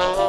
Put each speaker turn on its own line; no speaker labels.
Oh.